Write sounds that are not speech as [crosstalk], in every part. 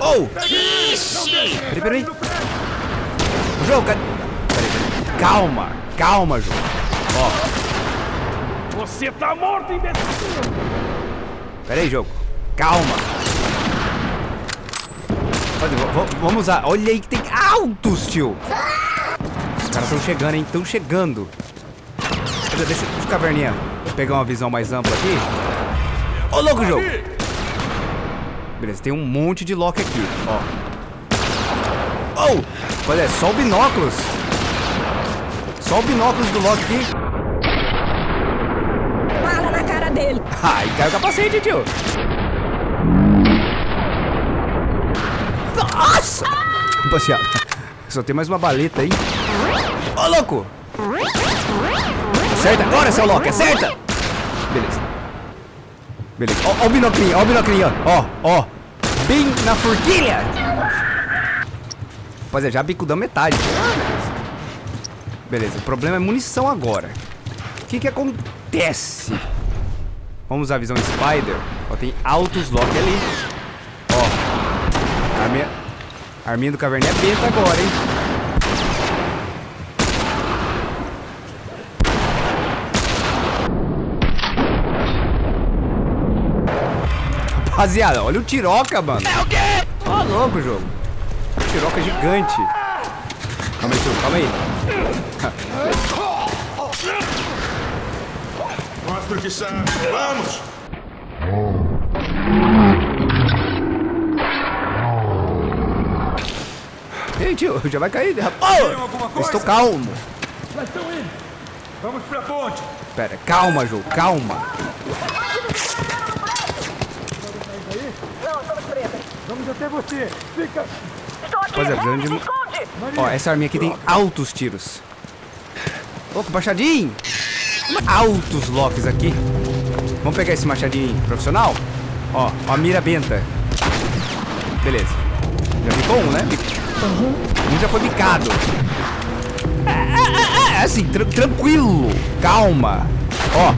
Oh! Ixi! Peraí, peraí. Jogo, cadê? Peraí, peraí. Calma, calma, jogo. Ó, Você tá morto, imbecil! peraí, jogo. Calma. Vamos usar. Olha aí que tem altos, tio. Os caras estão chegando, hein? Estão chegando. Deixa, deixa, deixa o caverninha pegar uma visão mais ampla aqui. Ô, louco, jogo. Beleza, tem um monte de lock aqui, ó. Oh! Olha, é só o binóculos. Só o binóculos do lock aqui. Bala na cara dele. Ai, caiu o capacete, tio. Nossa! Rapaziada, só tem mais uma baleta aí. Ô, louco! Acerta agora, seu Loki, acerta! Beleza. Beleza. Ó, ó o binoclinho, ó o binoclinho, ó. Ó, ó. Bem na forquilha. Rapaziada, já bicudão metade. Beleza, o problema é munição agora. O que que acontece? Vamos usar a visão Spider. Ó, tem altos lock ali. Ó. Arminha, arminha do caverninha é beta agora, hein? Rapaziada, olha o Tiroca, mano. É o quê? Ó, louco o jogo. Tiroca gigante. Calma aí, tio, calma aí. Mostra o que sabe. Vamos! Ei, tio, já vai cair. coisa? estou calmo. Vamos pra ponte! Pera, calma, jogo, calma. Vamos até você! Fica! Estou aqui. Rapaziada, precisando de... Se esconde. Ó, essa arminha aqui tem altos tiros. Louco, machadinho. Altos locks aqui. Vamos pegar esse machadinho profissional? Ó, ó a mira benta. Beleza. Já bicou um, né? Bic- Um já foi bicado. É, é, é, é, assim, tran- tranquilo. Calma. Ó.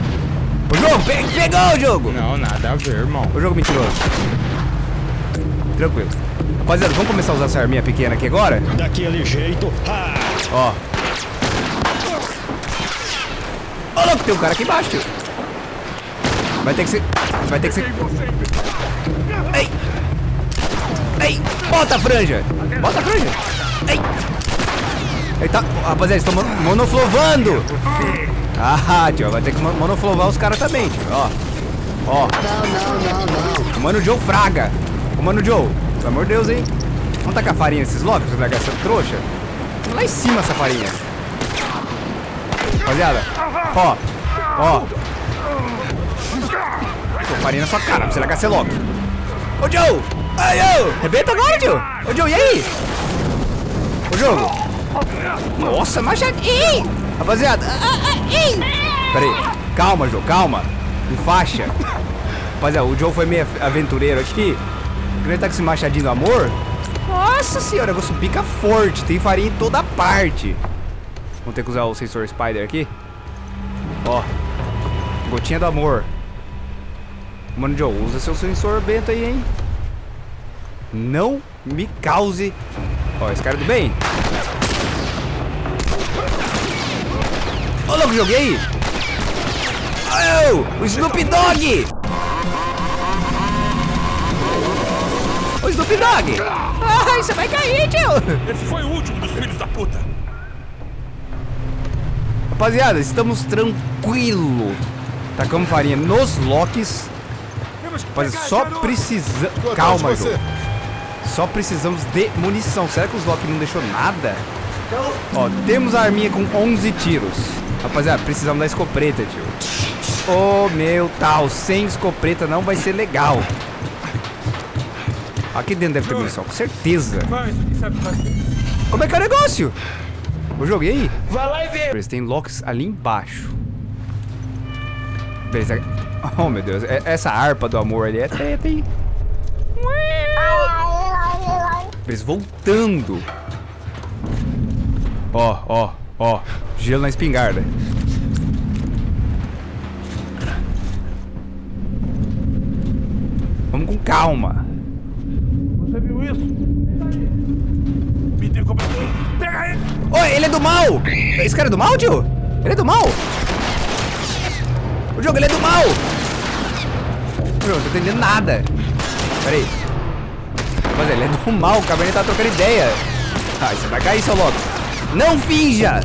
O jogo, pe pegou o jogo. Não, nada a ver, irmão. O jogo mentiroso. Tranquilo. Rapaziada, vamos começar a usar essa arminha pequena aqui agora? Daquele jeito. Ah, Ó. Ó, louco, tem um cara aqui embaixo, tio. Vai ter que ser. Vai ter que ser. Ei! Ei! Bota a franja! Bota a franja! Ei! Ele tá. Rapaziada, eles estão mon- monoflovando! Ah, tio, vai ter que mon- monoflovar os caras também, tio. Ó. Ó. O Mano Joe Fraga. O Mano Joe, pelo amor de Deus, hein? Vamos tacar farinha nesses locos largar essa trouxa? Lá em cima essa farinha. Rapaziada, ó, ó. Farinha na sua cara, pra você largar você logo. Ô Joe! Ai, ô! Rebenta agora, Joe! Ô Joe, e aí? Ô jogo! Nossa, machadinho! Rapaziada, ah, ah, ah, ih. Pera aí, calma, Joe, calma. Me faixa. Rapaziada, o Joe foi meio aventureiro aqui. Ele tá com esse machadinho do amor. Nossa senhora, negócio pica forte. Tem farinha em toda parte. Vamos ter que usar o sensor Spider aqui. Ó. Gotinha do amor. Mano, Joe, usa seu sensor bento aí, hein? Não me cause. Ó, esse cara é do bem. Ô, louco, joguei! Oh, o Snoop Dogg! O Snoop Dogg! Ai, você vai cair, tio! Esse foi o último dos filhos da puta! Rapaziada, estamos tranquilo. Tacamos farinha nos locks. Pegar só precisamos. Calma, você. Só precisamos de munição. Será que os locks não deixou nada? Ó, temos a arminha com 11 tiros. Rapaziada, precisamos da escopeta, tio. Ô, meu tal, sem escopeta não vai ser legal. Aqui dentro deve ter munição, com certeza. Como é que é o negócio? Eu joguei. Vai lá e vê! Beleza, tem locks ali embaixo. Beleza. Oh, meu Deus. é- Essa harpa do amor ali é treta, hein? Beleza, voltando. Ó, ó, ó. Gelo na espingarda. Vamos com calma. Você viu isso? Me dê cobertura. Pega ele! É do mal! Esse cara é do mal, tio? Ele é do mal? O jogo, ele é do mal! Meu, não tô entendendo nada. Pera aí. Mas ele é do mal, o Cabernet tá trocando ideia. Ai, você vai cair, seu louco. Não finja!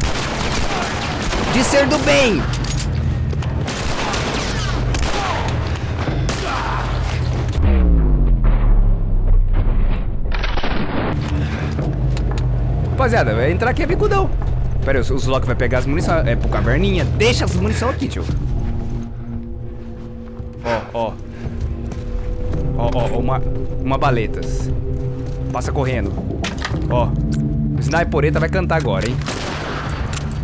De ser do bem! Rapaziada, vai entrar aqui é bicudão. Pera aí, o Zlock vai pegar as munições. É pro caverninha. Deixa as munições aqui, tio. Ó, ó. Ó, ó, uma, uma baletas. Passa correndo. Ó. O Snipereta vai cantar agora, hein?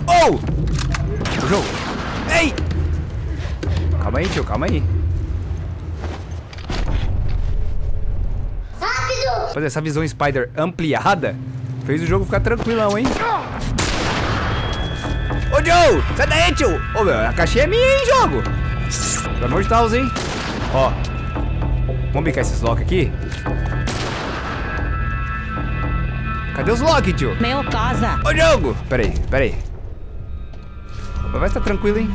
Oh! O jogo. Ei! Calma aí, tio, calma aí. Rápido! Fazer essa visão Spider ampliada fez o jogo ficar tranquilão, hein? Ô, Joe! Sai daí, tio! Ô, meu, a caixinha é minha, hein, jogo? Pelo amor de Deus, hein? Ó. Vamos bicar esses lock aqui? Cadê os lock, tio? Meu casa. Ô, jogo! Pera aí, pera aí. Vai estar tranquilo, hein?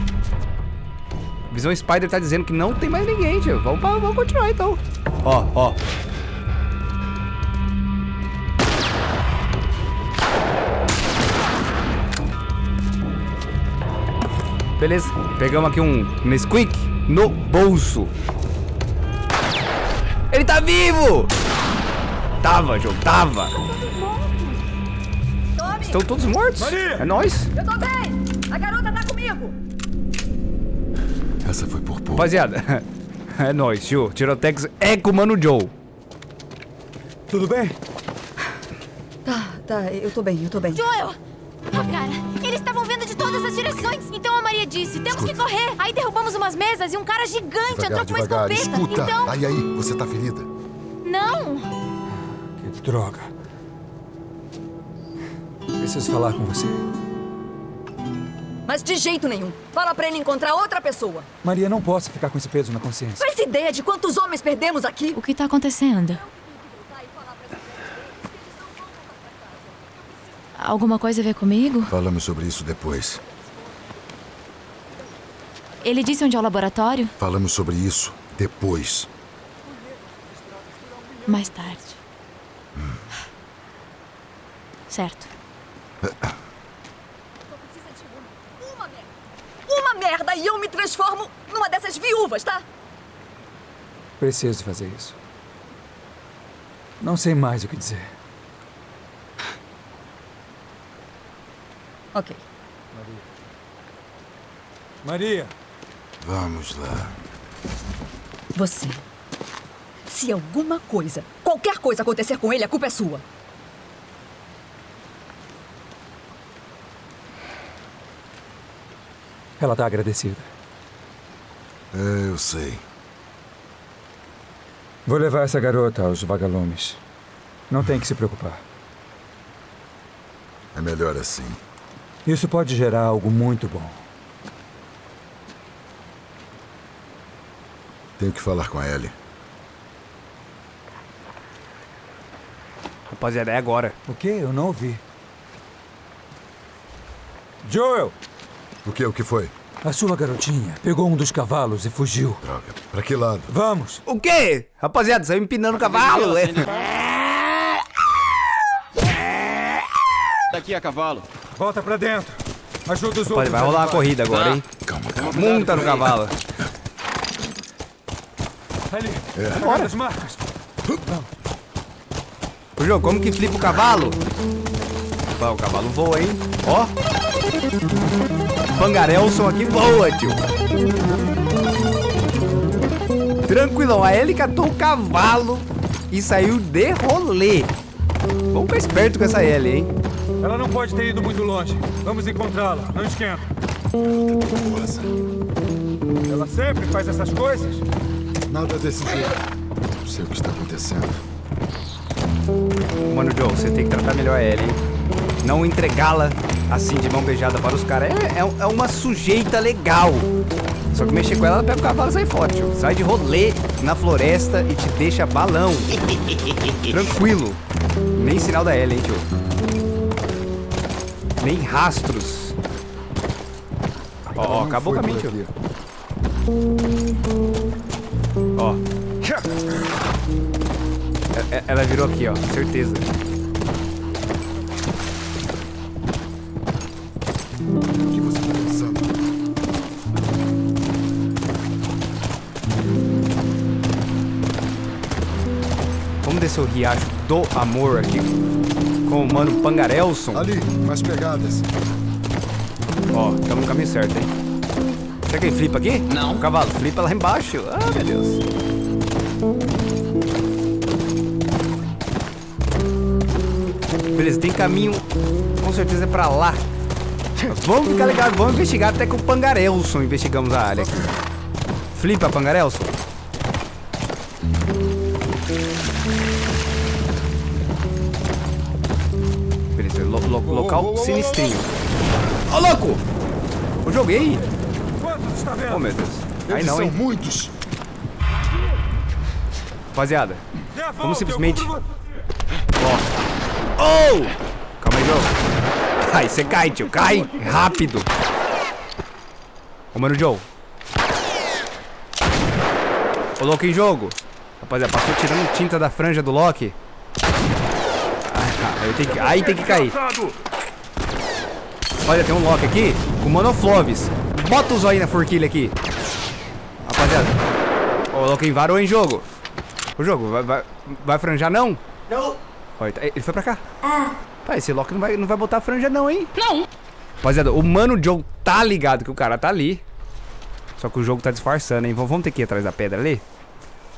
Visão Spider tá dizendo que não tem mais ninguém, tio. Vamos, vamos continuar, então. Ó, ó. Beleza, pegamos aqui um Nesquik no bolso. Ele tá vivo! Tava, jogo, tava. Tome, Estão todos mortos? Maria! É nóis. eu tô bem. A garota tá comigo. Essa foi por pouco. Rapaziada, [laughs] é nóis, tio. Tirotex é com o Mano Joe. Tudo bem? Tá, tá, eu tô bem, eu tô bem. Joel! Ô, cara, eles estavam vindo de todas as direções. Então a Maria disse: temos que correr. Aí derrubamos umas mesas e um cara gigante entrou com uma escopeta. Escuta, Então. aí, aí, você tá ferida. Não! Que droga. Preciso falar com você. Mas de jeito nenhum. Fala pra ele encontrar outra pessoa. Maria, não posso ficar com esse peso na consciência. Faz ideia de quantos homens perdemos aqui? O que tá acontecendo? Alguma coisa a ver comigo? Falamos sobre isso depois. Ele disse onde é o laboratório? Falamos sobre isso depois. Mais tarde. Certo. Uma merda. Uma merda e eu me transformo numa dessas viúvas, tá? Preciso fazer isso. Não sei mais o que dizer. Ok. Maria! Vamos lá. Você. Se alguma coisa, qualquer coisa acontecer com ele, a culpa é sua. Ela tá agradecida. É, eu sei. Vou levar essa garota aos vagalumes. Não tem que se preocupar. É melhor assim. Isso pode gerar algo muito bom. Tenho que falar com a Ellie. Rapaziada, é agora. O quê? Eu não ouvi. Joel! O que? O que foi? A sua garotinha pegou um dos cavalos e fugiu. Droga. Pra que lado? Vamos! O quê? Rapaziada, saiu empinando o cavalo. é. Daqui a cavalo. Volta pra dentro. Ajuda os Rapaziada, outros. vai rolar uma animais. corrida agora, hein? Calma, calma. Monta no cavalo. Ali. É. Bora. as marcas. Ô, jogo, como que flipa o cavalo? Opa, o cavalo voa, hein? Ó. Bangarelson aqui voa, tio. Tranquilão, a Ellie catou o cavalo e saiu de rolê. Vamos ficar esperto com essa Ellie, hein? Ela não pode ter ido muito longe. Vamos encontrá-la. Não esquenta. Ela sempre faz essas coisas? Nada desse jeito. Não sei o que está acontecendo. Mano, Joe, você tem que tratar melhor a Ellie, hein? Não entregá-la assim de mão beijada para os caras. É, é- é uma sujeita legal. Só que mexer com ela, ela pega o cavalo e sai fora, tio. Sai de rolê na floresta e te deixa balão. [laughs] Tranquilo. Nem sinal da Ellie, hein, tio. Nem rastros. Ó, Não acabou caminho, por tio. aqui. Ó. É- é- Ela virou aqui, ó. Certeza. O que você tá pensando? Vamos descer o riacho do amor aqui. Com o mano Pangarelson. Ali, mais pegadas. Ó, estamos no caminho certo, hein? Será que ele flipa aqui? Não. O cavalo, flipa lá embaixo. Ah, meu Deus. Beleza, tem caminho, com certeza, pra lá. [laughs] Vamos ficar ligados, vamos investigar até que o Pangarelson investigamos a área aqui. Flipa, Pangarelson. Local sinistrinho. Ô, louco! O joguei. Oh, meu Deus. Aí não, são hein? muitos. Rapaziada, vamos simplesmente... Ó. Oh! Calma aí, Joe. Cai, você cai, tio. Cai. Rápido. Ô, mano, Joe. Ô, louco em jogo. Rapaziada, passou tirando tinta da franja do Loki. Ah, aí, tem que, aí tem que cair. Olha, tem um Loki aqui com monofloves. Bota o zóio na forquilha aqui. Rapaziada. Ô, Loki varou em jogo. O jogo, vai, vai, vai franjar não? Não. Olha, ele foi pra cá. Ah. Tá, esse Loki não vai, não vai botar franja não, hein? Não. Rapaziada, o Mano Joe tá ligado que o cara tá ali. Só que o jogo tá disfarçando, hein? Vamos ter que ir atrás da pedra ali?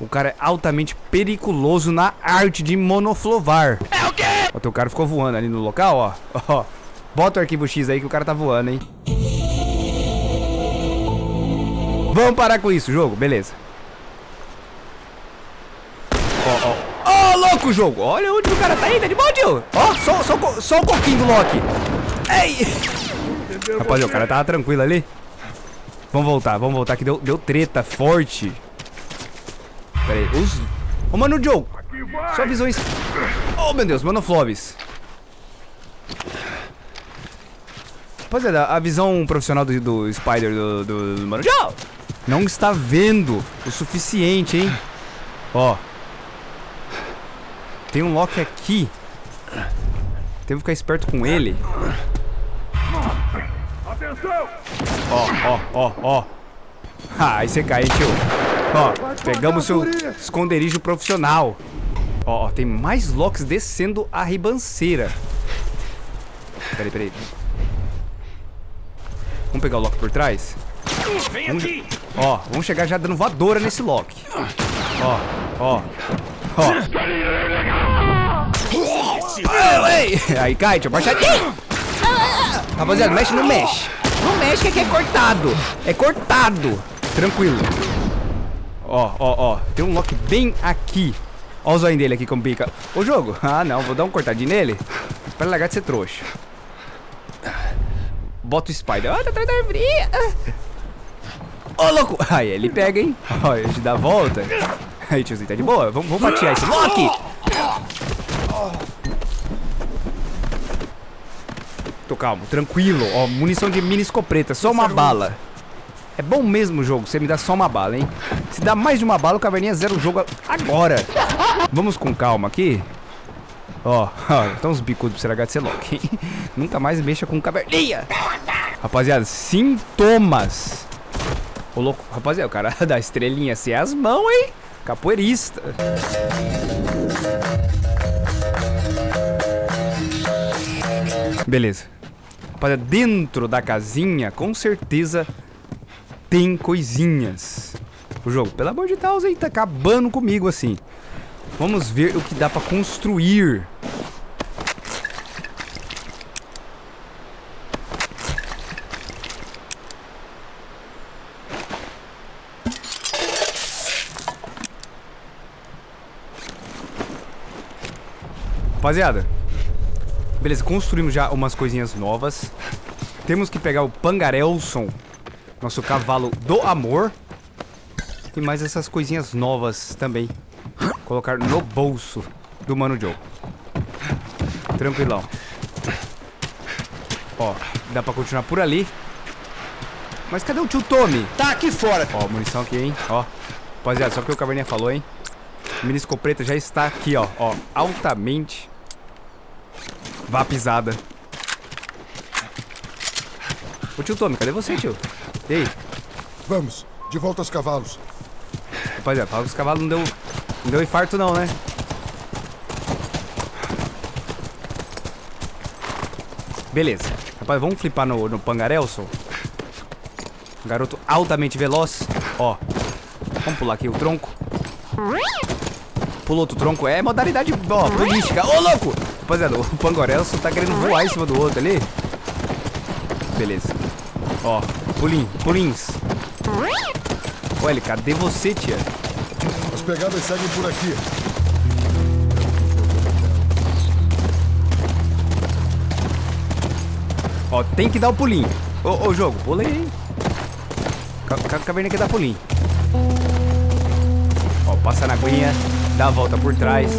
O cara é altamente periculoso na arte de monoflovar. É o quê? O teu cara ficou voando ali no local, ó. [laughs] Ó. Bota o arquivo X aí que o cara tá voando, hein? Vamos parar com isso, jogo. Beleza. Ó, ó. Ó, louco o jogo. Olha onde o cara tá indo. De boa, tio. Ó, só, só, o co- só o coquinho do Loki. Ei. Rapaziada, o cara tava tranquilo ali. Vamos voltar, vamos voltar que deu, deu treta forte. Pera aí, os... Ô, mano, Joe. Sua visão... es- Oh, meu Deus, mano, Flobis. Rapaziada, a visão profissional do, do Spider do, do, do não está vendo o suficiente, hein? Ó. Tem um Loki aqui. Teve que ficar esperto com ele. Ó, ó, ó, ó. Ah, aí você cai, hein, tio. Ó, pegamos seu esconderijo profissional. Ó, ó, tem mais Locks descendo a ribanceira. Peraí, peraí. Vamos pegar o Loki por trás? Vem Vamos- aqui! Ó, vamos chegar já dando voadora nesse Loki. Ó, ó, ó. Ei. Aí cai, tio, baixadinho. Rapaziada, mexe, não mexe. Não mexe que aqui é cortado. É cortado. Tranquilo. Ó, ó, ó. Tem um Loki bem aqui. Ó o zóio dele aqui como pica. Ô, jogo. Ah, não. Vou dar um cortadinho nele. Pra largar de ser trouxa. Bota o Spider. Ah, tá atrás da árvore. Ô, louco. Aí, ele pega, hein. Ó, ele te dá a volta. Aí, tiozinho, tá de boa. Vamos, vamos fatiar esse Loki. Tô calmo, tranquilo. Ó, munição de mini escopeta, só uma bala. É bom mesmo o jogo, você me dá só uma bala, hein? Se dá mais de uma bala, o Caverninha zera o jogo agora. Vamos com calma aqui. Ó, ó, então os bicudos pra você largar de ser louco, hein? [laughs] Nunca mais mexa com caverninha. Rapaziada, sintomas. Ô, louco, rapaziada, o cara [laughs] da estrelinha assim é as mãos, hein? Capoeirista. Beleza. Rapaziada, dentro da casinha, com certeza tem coisinhas. O jogo, pelo amor de Deus, aí tá acabando comigo assim. Vamos ver o que dá pra construir. Rapaziada, beleza, construímos já umas coisinhas novas. Temos que pegar o Pangarelson Nosso cavalo do amor. E mais essas coisinhas novas também. Colocar no bolso do Mano Joe. Tranquilão. Ó, dá pra continuar por ali. Mas cadê o tio Tommy? Tá aqui fora. Ó, munição aqui, hein? Ó. Rapaziada, só que o Caverninha falou, hein? Mini escopeta já está aqui, ó. Ó, altamente vapisada. Ô tio Tommy, cadê você, tio? E aí? Vamos, de volta aos cavalos. Rapaziada, fala que os cavalos não deu, não deu infarto não, né? Beleza. Rapaz, vamos flipar no, no Pangarelson? Garoto altamente veloz. Ó. Vamos pular aqui o tronco. Pula outro tronco. É modalidade, ó, política. Ô, louco! Rapaziada, o Pangorelson tá querendo voar em cima do outro ali. Beleza. Ó, pulinho, pulins. Olha, cadê você, tia? As pegadas seguem por aqui. Ó, tem que dar o pulinho. Ô, ô jogo, pula aí. hein? Ca- ca- Caverna que dá pulinho. Ó, passa na aguinha, dá a volta por trás.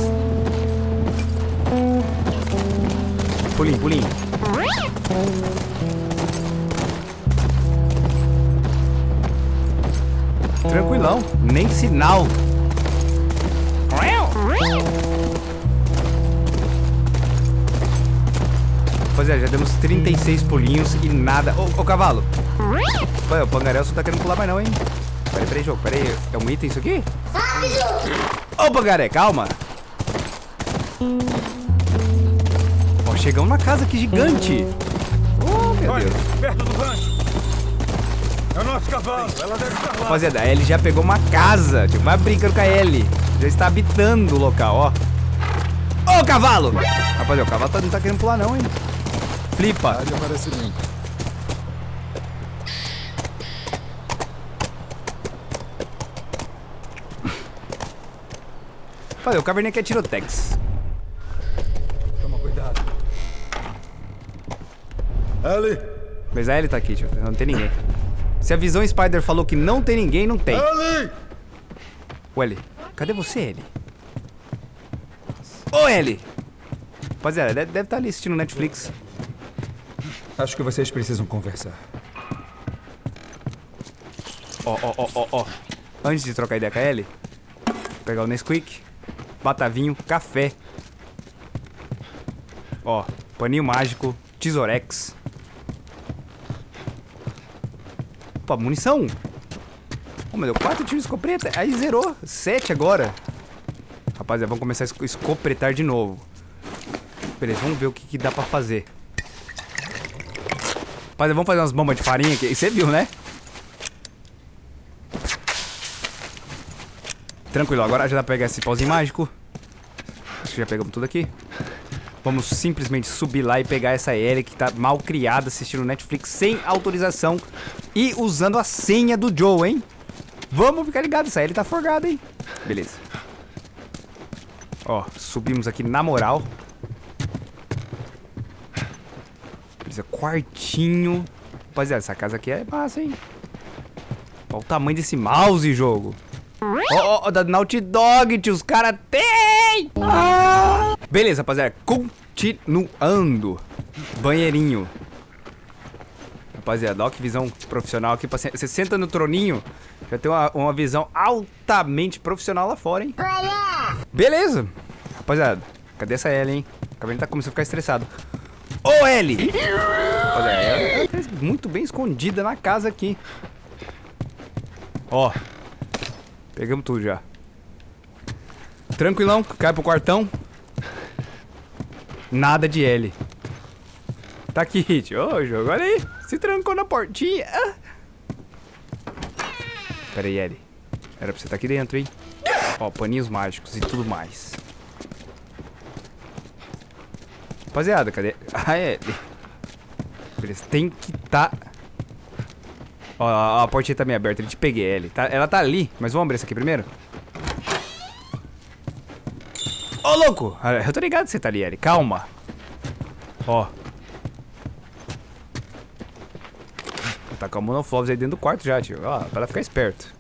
Pulinho, pulinho. Tranquilão, nem sinal. Rapaziada, já demos 36 pulinhos e nada. Ô, ô cavalo. Ué, o Pangarelson tá querendo pular mais não, hein? Peraí, peraí, jogo, peraí. É um item isso aqui? Ô, Pangaré, calma. Chegamos na casa aqui gigante. Oh, meu Deus. Perto do rancho. É o nosso cavalo. Ela deve estar lá. Rapaziada, a Ellie já pegou uma casa. Tipo, vai brincando com a Ellie. Já está habitando o local, ó. Ô, cavalo! Rapaziada, o cavalo tá- não tá querendo pular não, hein? Flipa. Limpa. Rapaziada, o caverninha quer tirotex. Ellie! Mas a Ellie tá aqui, tio. Não tem ninguém. Se a visão Spider falou que não tem ninguém, não tem. Ellie! Ô, Ellie, cadê você, Ellie? Ô, Ellie! Rapaziada, deve, deve estar ali assistindo Netflix. Acho que vocês precisam conversar. Ó, ó, ó, ó, ó. Antes de trocar ideia com a Ellie, pegar o Nesquik, batavinho, café. Ó, paninho mágico, tesourex. Opa, munição. Oh, meu Deus, quatro tiros de escopeta. Aí zerou. Sete agora. Rapaziada, vamos começar a esco- escopretar de novo. Beleza, vamos ver o que, que dá pra fazer. Rapaziada, vamos fazer umas bombas de farinha aqui. Você viu, né? Tranquilo, agora já dá pra pegar esse pauzinho mágico. Acho que já pegamos tudo aqui. Vamos simplesmente subir lá e pegar essa Ellie que tá mal criada assistindo Netflix sem autorização e usando a senha do Joe, hein? Vamos ficar ligado, essa Ellie tá forgada, hein? Beleza. Ó, subimos aqui na moral. Beleza, quartinho. Rapaziada, essa casa aqui é massa, hein? Olha o tamanho desse mouse, jogo. Ó, ó, ó, da Naughty Dog, tio, os caras tem! Beleza, rapaziada, continuando. Banheirinho. Rapaziada, ó que visão profissional aqui. pra Você senta no troninho, já tem uma, uma visão altamente profissional lá fora, hein? Beleza. Rapaziada, cadê essa Ellie, hein? O cabelo tá começando a ficar estressado. Ô, Ellie! Rapaziada, ela tá muito bem escondida na casa aqui. Ó, Pegamos tudo já. Tranquilão, cai pro quartão. Nada de L. Tá aqui, Hit. Ô, jogo, olha aí. Se trancou na portinha. Ah. Pera aí, L. Era pra você estar aqui dentro, hein? Ó, paninhos mágicos e tudo mais. Rapaziada, cadê? Ah, é. Beleza, tem que tá... Ó, a, a portinha tá meio aberta, eu te peguei, Ellie. Tá, ela tá ali, mas vamos abrir essa aqui primeiro? Ô, louco! Ah, Eu tô ligado que você tá ali, Ellie. Calma. Ó. Vou tacar o monoflores aí dentro do quarto já, tio. Ó, pra ela ficar esperto.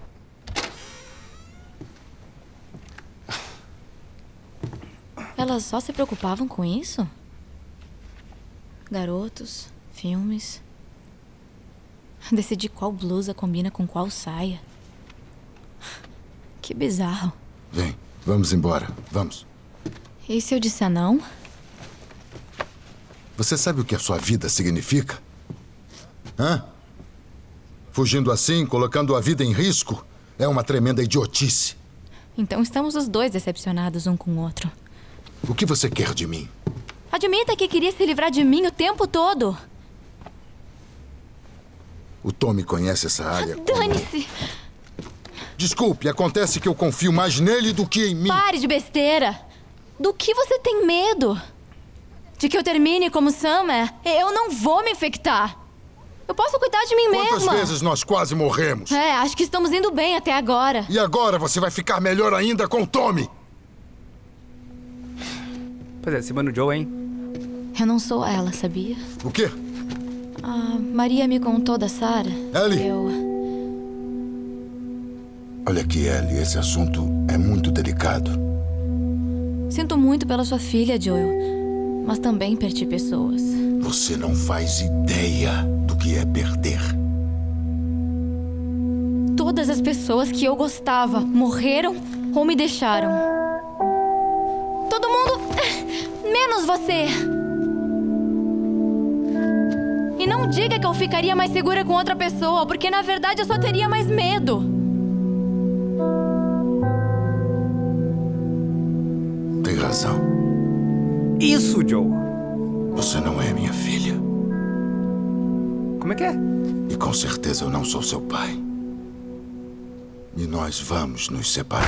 Elas só se preocupavam com isso? Garotos, filmes. Decidir qual blusa combina com qual saia. Que bizarro. Vem, vamos embora. Vamos. E se eu disser não? Você sabe o que a sua vida significa? Hã? Fugindo assim, colocando a vida em risco, é uma tremenda idiotice. Então estamos os dois decepcionados um com o outro. O que você quer de mim? Admita que queria se livrar de mim o tempo todo. O Tommy conhece essa área. como- Dane-se! Desculpe, acontece que eu confio mais nele do que em mim. Pare de besteira! Do que você tem medo? De que eu termine como Sam é? Eu não vou me infectar. Eu posso cuidar de mim Quantas mesma. vezes nós quase morremos? É, acho que estamos indo bem até agora. E agora você vai ficar melhor ainda com o Tommy. Pois é, cima do Joe, hein? Eu não sou ela, sabia? O quê? A Maria me contou da Sarah. Ellie. Eu. Olha aqui, Ellie, esse assunto é muito delicado. Sinto muito pela sua filha, Joel. Mas também perdi pessoas. Você não faz ideia do que é perder. Todas as pessoas que eu gostava morreram ou me deixaram. Todo mundo. menos você. Não diga que eu ficaria mais segura com outra pessoa, porque na verdade eu só teria mais medo. Tem razão. Isso, Joe. Você não é minha filha. Como é que é? E com certeza eu não sou seu pai. E nós vamos nos separar.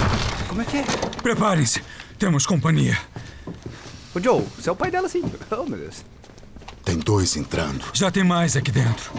Como é que é? Preparem-se. Temos companhia. Ô, Joe, você é o pai dela, sim. Oh, meu Deus. Tem dois entrando. Já tem mais aqui dentro.